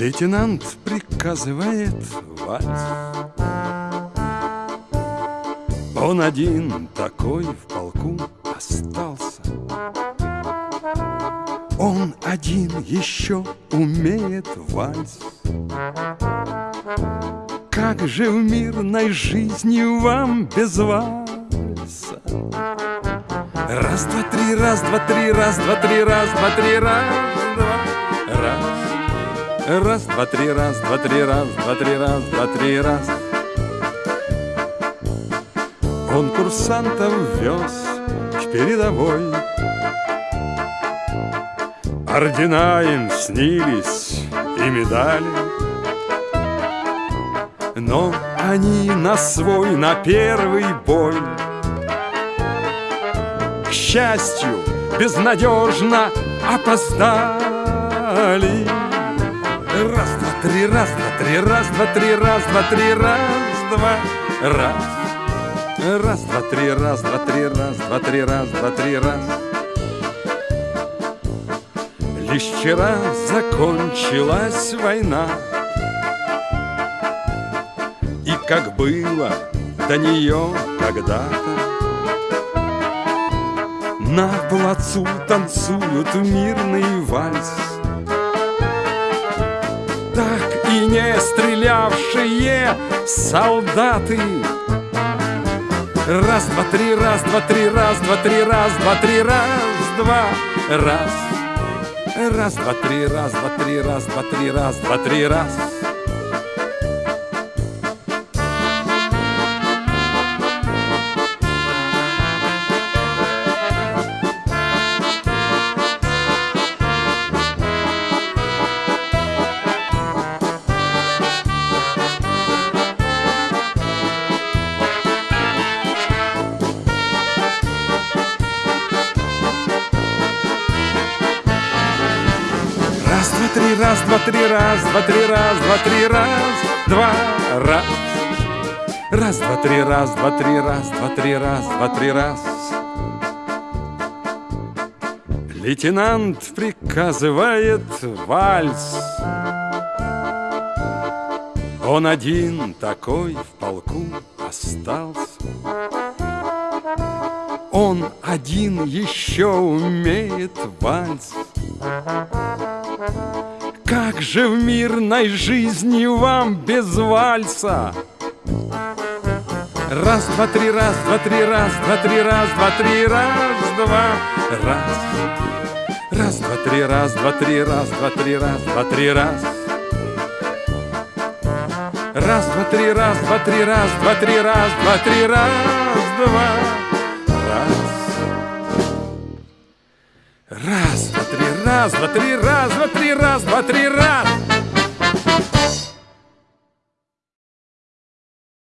Лейтенант приказывает вальс. Он один такой в полку остался. Он один еще умеет вальс. Как же в мирной жизни вам без вальса? Раз, два, три, раз, два, три, раз, два, три, раз, два, три, раз, два, Раз, два, три, раз, два, три, раз, два, три, раз, два, три, раз. Он курсантов вез к передовой. Ордена им снились и медали. Но они на свой, на первый бой К счастью, безнадежно опоздали. Раз, два, три, раз, два, три, раз, два, три, раз, два, три, раз, два, раз. Раз, два, три, раз, два, три, раз, два, три, раз, два, три, раз. Лишь вчера закончилась война, И как было до нее когда-то, На плацу танцуют мирный вальс — так и не стрелявшие солдаты. Раз, два, три, раз, два, три, раз, два, три, раз, два, три, раз, два, раз. Раз, два, три, раз, два, три, раз, два, три, раз, два, три, раз. Раз, два, три, раз, два, три, раз, два, три, раз, два, три, раз, два, раз. Раз, два, три, раз, два, три, раз, два, три, раз, два, три, раз. Лейтенант приказывает вальс. Он один такой в полку остался. Он один еще умеет вальс. Как же в мирной жизни вам без вальса? Раз, два, три, раз, два, три, раз, два, три, раз, два, три, раз, два, раз. Раз, два, три, раз, два, три, раз, два, три, раз, два, три, раз. Раз, два, три, раз, два, три, раз, два, три, раз, два, три, раз, два, раз. Раз, два, три, раз, два, три, раз, два, три, раз, два, три, раз.